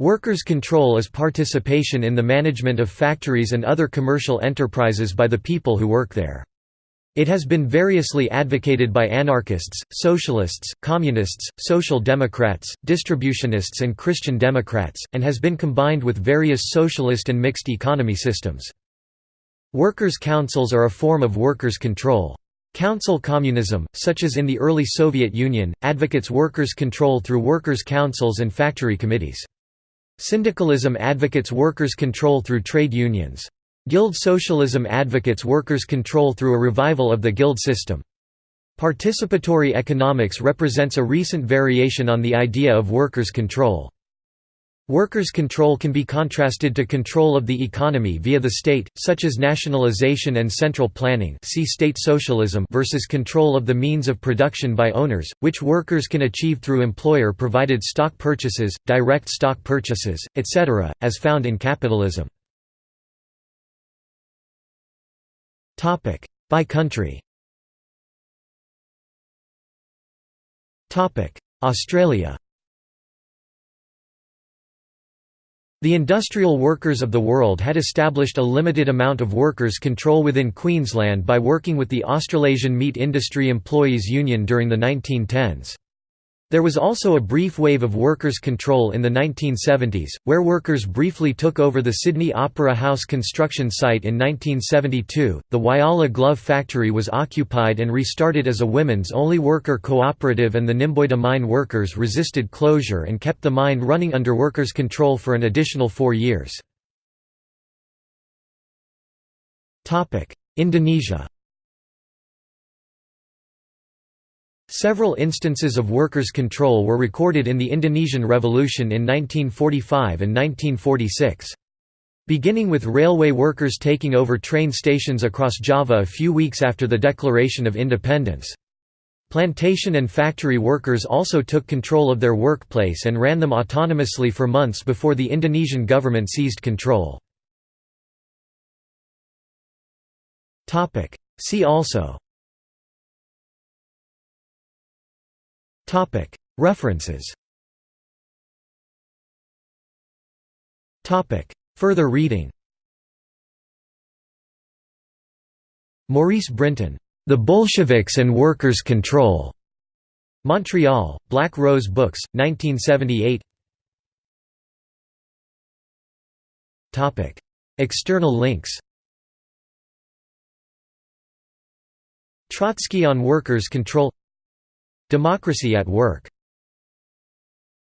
Workers' control is participation in the management of factories and other commercial enterprises by the people who work there. It has been variously advocated by anarchists, socialists, communists, social democrats, distributionists and Christian Democrats, and has been combined with various socialist and mixed economy systems. Workers' councils are a form of workers' control. Council communism, such as in the early Soviet Union, advocates workers' control through workers' councils and factory committees. Syndicalism advocates workers' control through trade unions. Guild socialism advocates workers' control through a revival of the guild system. Participatory economics represents a recent variation on the idea of workers' control. Workers' control can be contrasted to control of the economy via the state, such as nationalization and central planning see state socialism versus control of the means of production by owners, which workers can achieve through employer-provided stock purchases, direct stock purchases, etc., as found in capitalism. By country Australia The industrial workers of the world had established a limited amount of workers' control within Queensland by working with the Australasian Meat Industry Employees Union during the 1910s. There was also a brief wave of workers' control in the 1970s, where workers briefly took over the Sydney Opera House construction site in 1972. The Whyalla Glove Factory was occupied and restarted as a women's only worker cooperative, and the Nymboida mine workers resisted closure and kept the mine running under workers' control for an additional four years. Indonesia Several instances of workers' control were recorded in the Indonesian Revolution in 1945 and 1946. Beginning with railway workers taking over train stations across Java a few weeks after the Declaration of Independence. Plantation and factory workers also took control of their workplace and ran them autonomously for months before the Indonesian government seized control. See also References. Further reading. Maurice Brinton, The Bolsheviks and Workers' Control. Montreal, Black Rose Books, 1978 External links. Trotsky on Workers' Control Democracy at Work